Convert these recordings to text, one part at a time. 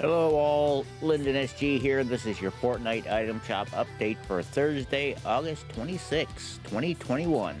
Hello all, Lyndon SG here. This is your Fortnite item shop update for Thursday, August 26, 2021.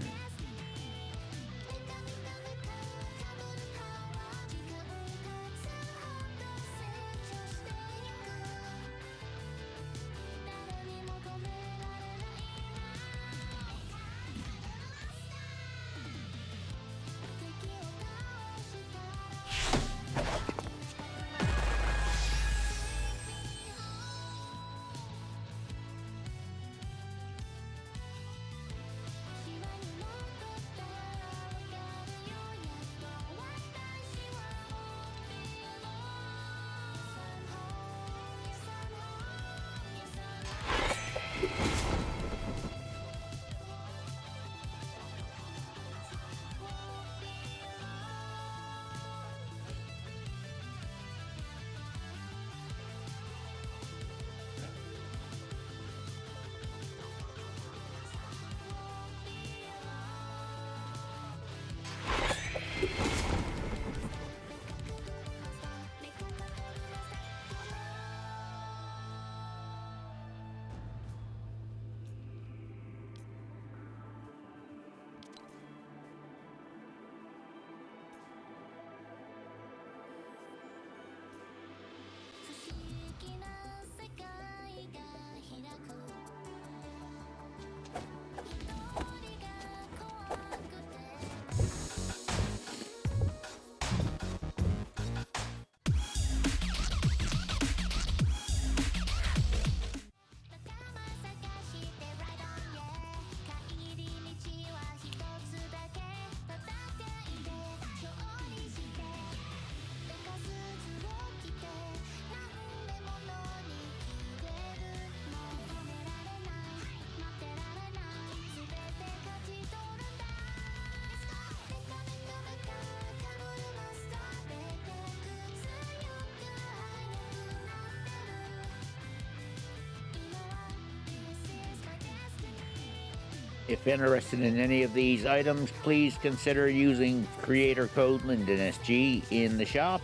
If interested in any of these items, please consider using creator code LyndonSG in the shop.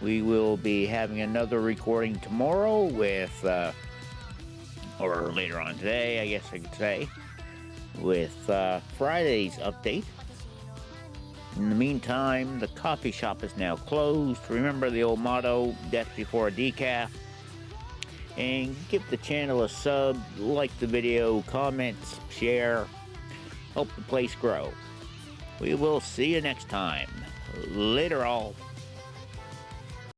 We will be having another recording tomorrow with, uh, or later on today, I guess I could say, with uh, Friday's update. In the meantime, the coffee shop is now closed. Remember the old motto, death before decaf and give the channel a sub, like the video, comments, share, help the place grow. We will see you next time. Later all.